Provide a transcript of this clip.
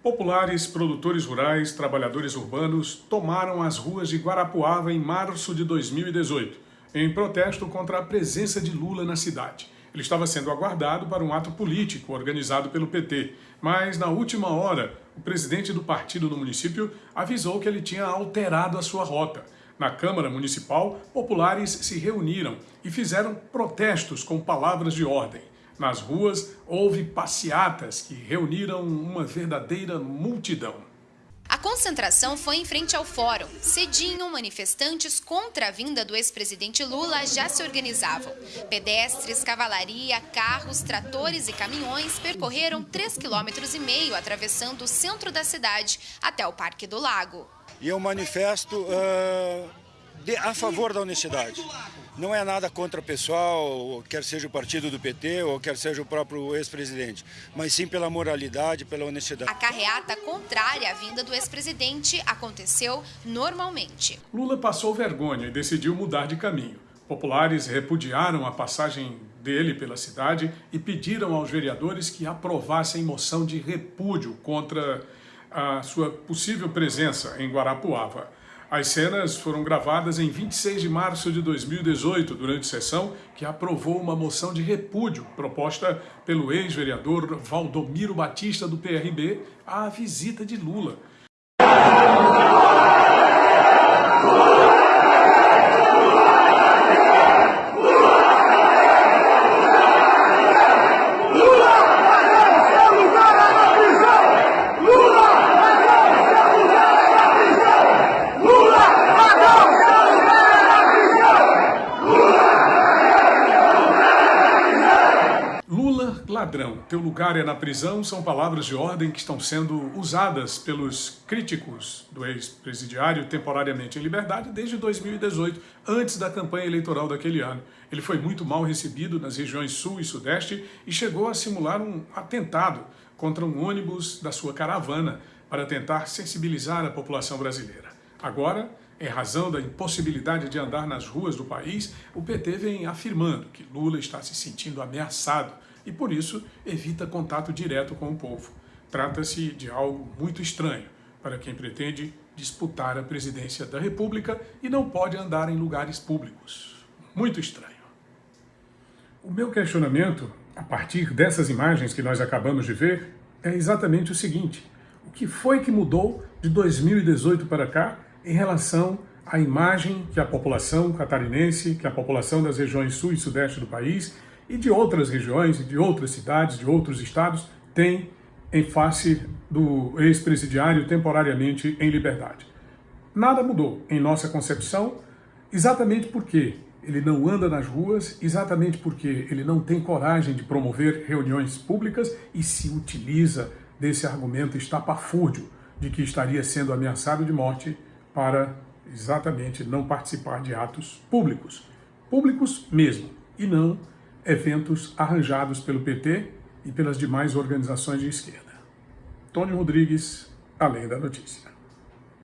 Populares, produtores rurais, trabalhadores urbanos tomaram as ruas de Guarapuava em março de 2018, em protesto contra a presença de Lula na cidade. Ele estava sendo aguardado para um ato político organizado pelo PT, mas na última hora, o presidente do partido no município avisou que ele tinha alterado a sua rota. Na Câmara Municipal, populares se reuniram e fizeram protestos com palavras de ordem. Nas ruas, houve passeatas que reuniram uma verdadeira multidão. A concentração foi em frente ao fórum. Cedinho, manifestantes contra a vinda do ex-presidente Lula já se organizavam. Pedestres, cavalaria, carros, tratores e caminhões percorreram 3,5 km atravessando o centro da cidade até o Parque do Lago. E eu manifesto uh, de, a favor da honestidade. Não é nada contra o pessoal, quer seja o partido do PT ou quer seja o próprio ex-presidente, mas sim pela moralidade, pela honestidade. A carreata contrária à vinda do ex-presidente aconteceu normalmente. Lula passou vergonha e decidiu mudar de caminho. Populares repudiaram a passagem dele pela cidade e pediram aos vereadores que aprovassem moção de repúdio contra a sua possível presença em Guarapuava. As cenas foram gravadas em 26 de março de 2018, durante sessão que aprovou uma moção de repúdio proposta pelo ex-vereador Valdomiro Batista do PRB à visita de Lula. Ladrão, teu lugar é na prisão, são palavras de ordem que estão sendo usadas pelos críticos do ex-presidiário temporariamente em liberdade desde 2018, antes da campanha eleitoral daquele ano. Ele foi muito mal recebido nas regiões sul e sudeste e chegou a simular um atentado contra um ônibus da sua caravana para tentar sensibilizar a população brasileira. Agora, em razão da impossibilidade de andar nas ruas do país, o PT vem afirmando que Lula está se sentindo ameaçado e, por isso, evita contato direto com o povo. Trata-se de algo muito estranho para quem pretende disputar a presidência da República e não pode andar em lugares públicos. Muito estranho. O meu questionamento, a partir dessas imagens que nós acabamos de ver, é exatamente o seguinte. O que foi que mudou de 2018 para cá em relação à imagem que a população catarinense, que a população das regiões sul e sudeste do país e de outras regiões, de outras cidades, de outros estados, tem em face do ex-presidiário temporariamente em liberdade. Nada mudou em nossa concepção, exatamente porque ele não anda nas ruas, exatamente porque ele não tem coragem de promover reuniões públicas e se utiliza desse argumento estapafúrdio de que estaria sendo ameaçado de morte para exatamente não participar de atos públicos. Públicos mesmo, e não eventos arranjados pelo PT e pelas demais organizações de esquerda. Tony Rodrigues, Além da Notícia.